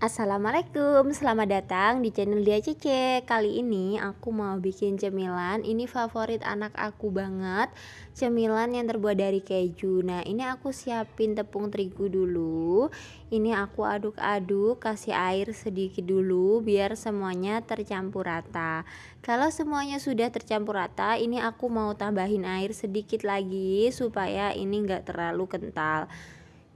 Assalamualaikum, selamat datang di channel Dia Cece. Kali ini aku mau bikin cemilan. Ini favorit anak aku banget. Cemilan yang terbuat dari keju. Nah ini aku siapin tepung terigu dulu. Ini aku aduk-aduk Kasih air sedikit dulu Biar semuanya tercampur rata. Kalau semuanya sudah tercampur rata Ini aku mau tambahin air sedikit lagi Supaya ini enggak terlalu kental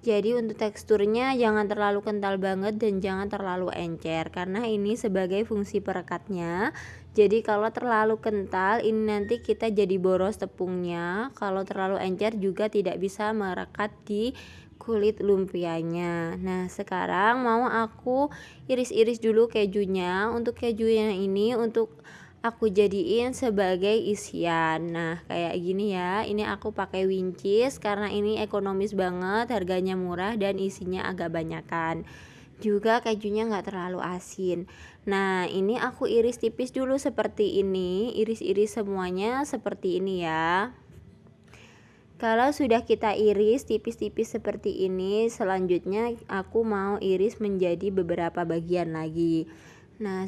jadi untuk teksturnya jangan terlalu kental banget dan jangan terlalu encer karena ini sebagai fungsi perekatnya. Jadi kalau terlalu kental ini nanti kita jadi boros tepungnya. Kalau terlalu encer juga tidak bisa merekat di kulit lumpianya. Nah sekarang mau aku iris-iris dulu kejunya. Untuk kejunya ini untuk aku jadiin sebagai isian. Nah kayak gini ya. Ini aku pakai wincis karena ini ekonomis banget harganya murah dan isinya agak banyakan. Juga kejunya nggak terlalu asin. Nah ini aku iris tipis dulu seperti ini. Iris-iris semuanya seperti ini ya. Kalau sudah kita iris tipis-tipis seperti ini selanjutnya aku mau iris menjadi beberapa bagian lagi. Nah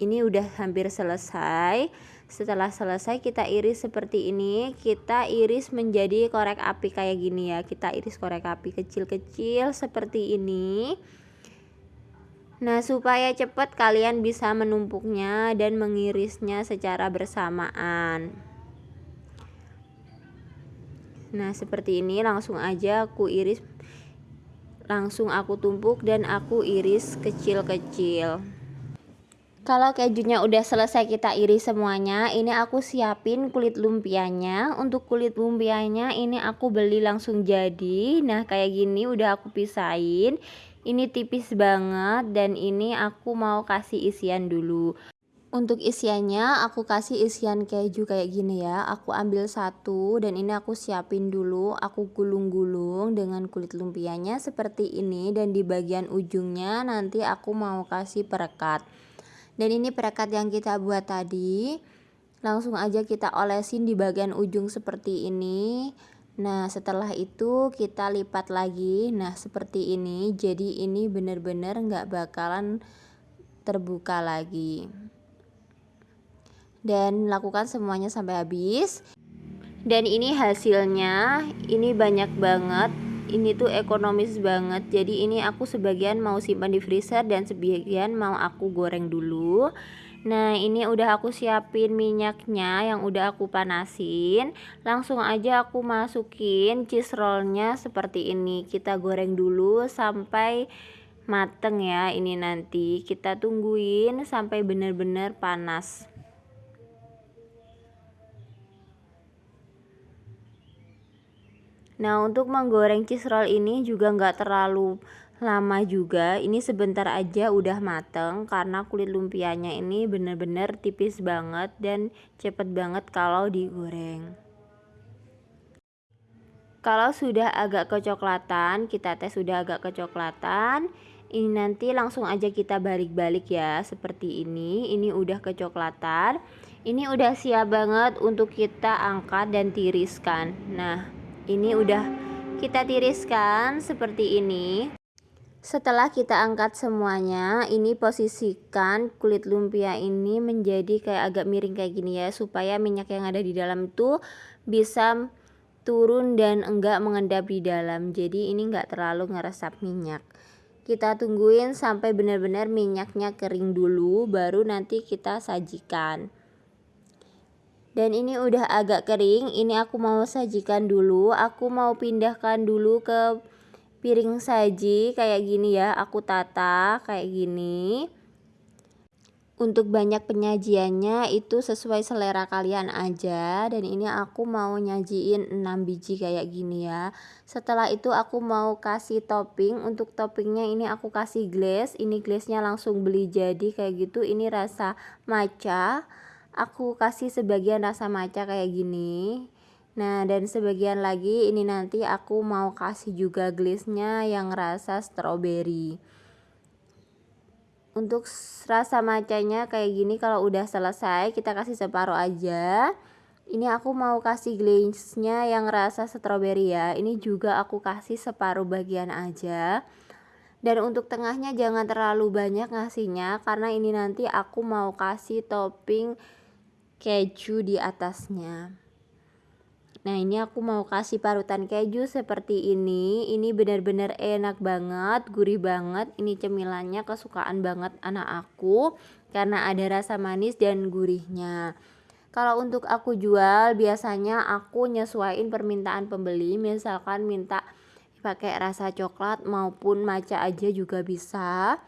ini udah hampir selesai. Setelah selesai kita iris seperti ini. Kita iris menjadi korek api kayak gini ya. Kita iris korek api kecil-kecil seperti ini. Nah supaya cepat kalian bisa menumpuknya dan mengirisnya secara bersamaan. Nah seperti ini langsung aja aku iris. Langsung aku tumpuk dan aku iris kecil-kecil kalau kejunya udah selesai kita iris semuanya, ini aku siapin kulit lumpianya. Untuk kulit lumpianya ini aku beli langsung jadi. Nah, kayak gini udah aku pisahin. Ini tipis banget dan ini aku mau kasih isian dulu. Untuk isiannya aku kasih isian keju kayak gini ya. Aku ambil satu dan ini aku siapin dulu. Aku gulung-gulung dengan kulit lumpianya seperti ini dan di bagian ujungnya nanti aku mau kasih perekat dan ini perekat yang kita buat tadi langsung aja kita olesin di bagian ujung seperti ini. Nah setelah itu kita lipat lagi. Nah seperti ini jadi ini benar-benar nggak bakalan terbuka lagi. Dan lakukan semuanya sampai habis. Dan ini hasilnya ini banyak banget ini tuh ekonomis banget. Jadi ini aku sebagian mau simpan di freezer dan sebagian mau aku goreng dulu. Nah ini udah aku siapin minyaknya yang udah aku panasin. Langsung aja aku masukin cheese rollnya seperti ini. Kita goreng dulu sampai mateng ya ini nanti. Kita tungguin sampai bener-bener panas Nah untuk menggoreng cheese roll ini juga nggak terlalu lama juga. Ini sebentar aja udah mateng karena kulit lumpianya ini bener-bener tipis banget dan cepet banget kalau digoreng. Kalau sudah agak kecoklatan kita tes sudah agak kecoklatan ini nanti langsung aja kita balik-balik ya seperti ini. Ini udah kecoklatan ini udah siap banget untuk kita angkat dan tiriskan. Nah ini udah kita tiriskan seperti ini. Setelah kita angkat semuanya ini posisikan kulit lumpia ini menjadi kayak agak miring kayak gini ya supaya minyak yang ada di dalam itu bisa turun dan enggak mengendap di dalam. Jadi ini enggak terlalu ngeresap minyak. Kita tungguin sampai benar-benar minyaknya kering dulu baru nanti kita sajikan dan ini udah agak kering ini aku mau sajikan dulu. Aku mau pindahkan dulu ke piring saji kayak gini ya. Aku tata kayak gini. Untuk banyak penyajiannya itu sesuai selera kalian aja. Dan ini aku mau nyajiin 6 biji kayak gini ya. Setelah itu aku mau kasih topping. Untuk toppingnya ini aku kasih glaze. Ini glaze-nya langsung beli jadi kayak gitu. Ini rasa matcha aku kasih sebagian rasa maca kayak gini. Nah dan sebagian lagi ini nanti aku mau kasih juga glaze-nya yang rasa strawberry. Untuk rasa macanya kayak gini kalau udah selesai kita kasih separuh aja. Ini aku mau kasih glaze-nya yang rasa strawberry ya. Ini juga aku kasih separuh bagian aja. Dan untuk tengahnya jangan terlalu banyak ngasihnya karena ini nanti aku mau kasih topping keju di atasnya. Nah ini aku mau kasih parutan keju seperti ini. Ini benar-benar enak banget, gurih banget. Ini cemilannya kesukaan banget anak aku Karena ada rasa manis dan gurihnya. Kalau untuk aku jual biasanya aku nyesuaiin permintaan pembeli. Misalkan minta pakai rasa coklat maupun maca aja juga bisa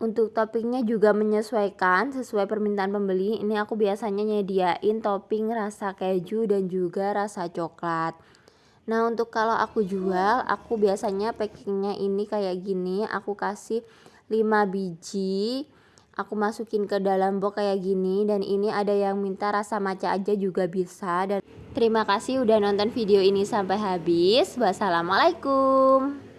untuk toppingnya juga menyesuaikan sesuai permintaan pembeli. Ini aku biasanya nyediain topping rasa keju dan juga rasa coklat. Nah untuk kalau aku jual, aku biasanya packingnya ini kayak gini. Aku kasih 5 biji. Aku masukin ke dalam box kayak gini dan ini ada yang minta rasa maca aja juga bisa dan terima kasih udah nonton video ini sampai habis. Wassalamualaikum.